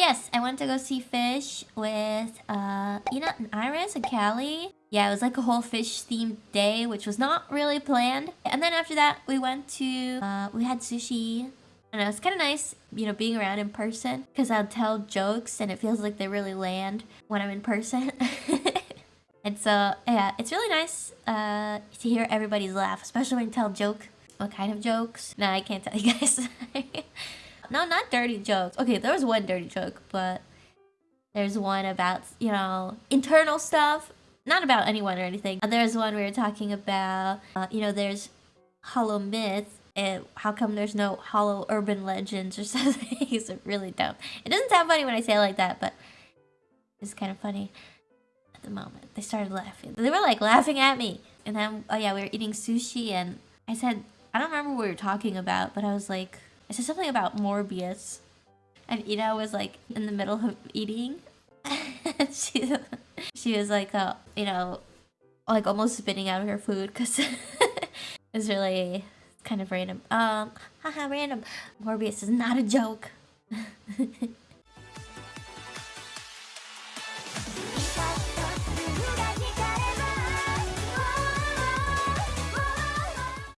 yes, I went to go see fish with uh Ina and Iris and Calli. Yeah, it was like a whole fish themed day, which was not really planned. And then after that, we went to uh we had sushi. And it was kind of nice, you know, being around in person because I'll tell jokes and it feels like they really land when I'm in person. and so, yeah, it's really nice uh, to hear everybody's laugh, especially when you tell joke. What kind of jokes? No, I can't tell you guys. no, not dirty jokes. Okay, there was one dirty joke, but there's one about, you know, internal stuff. Not about anyone or anything. There's one we were talking about, uh, you know, there's HoloMyth and how come there's no hollow urban legends or something? it's really dumb. It doesn't sound funny when I say it like that, but it's kind of funny at the moment. They started laughing. They were like laughing at me. And then, oh yeah, we were eating sushi and I said, I don't remember what we were talking about, but I was like, I said something about Morbius. And Ida was like in the middle of eating. she, she was like, uh, you know, like almost spitting out her food because it's really kind of random. Um, haha, random. Morbius is not a joke.